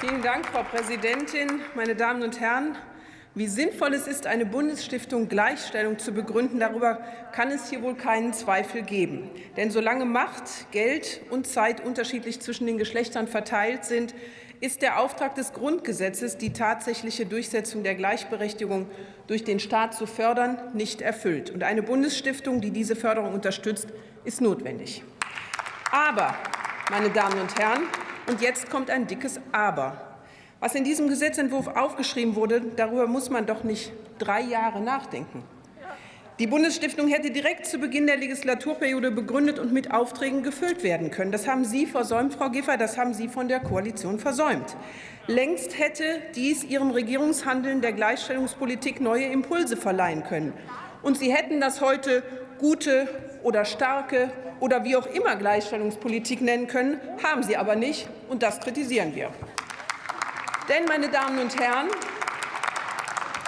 Vielen Dank, Frau Präsidentin, meine Damen und Herren! Wie sinnvoll es ist, eine Bundesstiftung Gleichstellung zu begründen, darüber kann es hier wohl keinen Zweifel geben. Denn solange Macht, Geld und Zeit unterschiedlich zwischen den Geschlechtern verteilt sind, ist der Auftrag des Grundgesetzes, die tatsächliche Durchsetzung der Gleichberechtigung durch den Staat zu fördern, nicht erfüllt. Und eine Bundesstiftung, die diese Förderung unterstützt, ist notwendig. Aber, meine Damen und Herren, und jetzt kommt ein dickes Aber. Was in diesem Gesetzentwurf aufgeschrieben wurde, darüber muss man doch nicht drei Jahre nachdenken. Die Bundesstiftung hätte direkt zu Beginn der Legislaturperiode begründet und mit Aufträgen gefüllt werden können. Das haben Sie versäumt, Frau Giffer, das haben Sie von der Koalition versäumt. Längst hätte dies Ihrem Regierungshandeln der Gleichstellungspolitik neue Impulse verleihen können. Und Sie hätten das heute gute oder starke oder wie auch immer Gleichstellungspolitik nennen können, haben Sie aber nicht, und das kritisieren wir. Denn, meine Damen und Herren,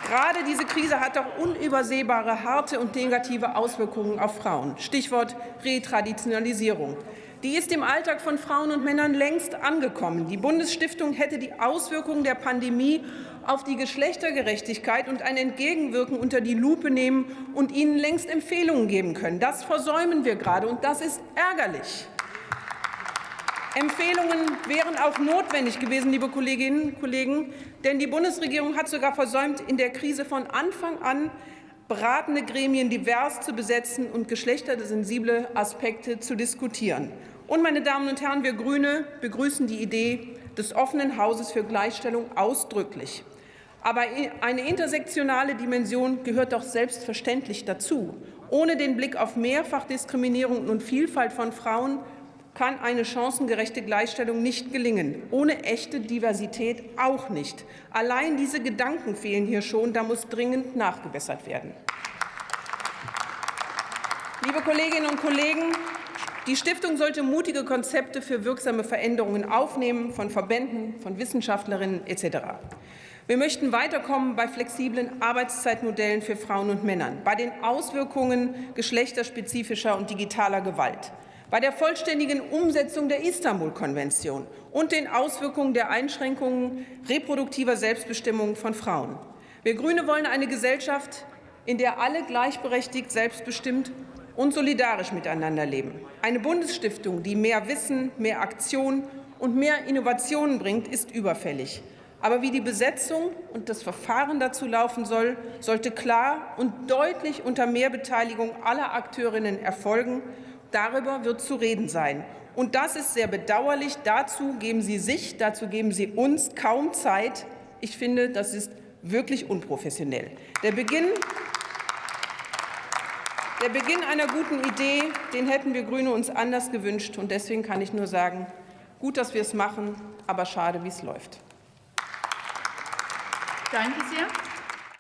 gerade diese Krise hat doch unübersehbare, harte und negative Auswirkungen auf Frauen. Stichwort Retraditionalisierung. Die ist im Alltag von Frauen und Männern längst angekommen. Die Bundesstiftung hätte die Auswirkungen der Pandemie auf die Geschlechtergerechtigkeit und ein Entgegenwirken unter die Lupe nehmen und ihnen längst Empfehlungen geben können. Das versäumen wir gerade, und das ist ärgerlich. Empfehlungen wären auch notwendig gewesen, liebe Kolleginnen und Kollegen, denn die Bundesregierung hat sogar versäumt, in der Krise von Anfang an beratende Gremien divers zu besetzen und geschlechtersensible Aspekte zu diskutieren. Und, meine Damen und Herren, wir Grüne begrüßen die Idee des offenen Hauses für Gleichstellung ausdrücklich. Aber eine intersektionale Dimension gehört doch selbstverständlich dazu. Ohne den Blick auf Mehrfachdiskriminierung und Vielfalt von Frauen kann eine chancengerechte Gleichstellung nicht gelingen, ohne echte Diversität auch nicht. Allein diese Gedanken fehlen hier schon, da muss dringend nachgebessert werden. Liebe Kolleginnen und Kollegen, die Stiftung sollte mutige Konzepte für wirksame Veränderungen aufnehmen, von Verbänden, von Wissenschaftlerinnen etc. Wir möchten weiterkommen bei flexiblen Arbeitszeitmodellen für Frauen und Männer, bei den Auswirkungen geschlechterspezifischer und digitaler Gewalt bei der vollständigen Umsetzung der Istanbul-Konvention und den Auswirkungen der Einschränkungen reproduktiver Selbstbestimmung von Frauen. Wir Grüne wollen eine Gesellschaft, in der alle gleichberechtigt, selbstbestimmt und solidarisch miteinander leben. Eine Bundesstiftung, die mehr Wissen, mehr Aktion und mehr Innovationen bringt, ist überfällig. Aber wie die Besetzung und das Verfahren dazu laufen soll, sollte klar und deutlich unter Mehrbeteiligung aller Akteurinnen erfolgen Darüber wird zu reden sein. Und das ist sehr bedauerlich. Dazu geben Sie sich, dazu geben Sie uns kaum Zeit. Ich finde, das ist wirklich unprofessionell. Der Beginn, der Beginn einer guten Idee, den hätten wir Grüne uns anders gewünscht. Und deswegen kann ich nur sagen, gut, dass wir es machen, aber schade, wie es läuft. Danke sehr.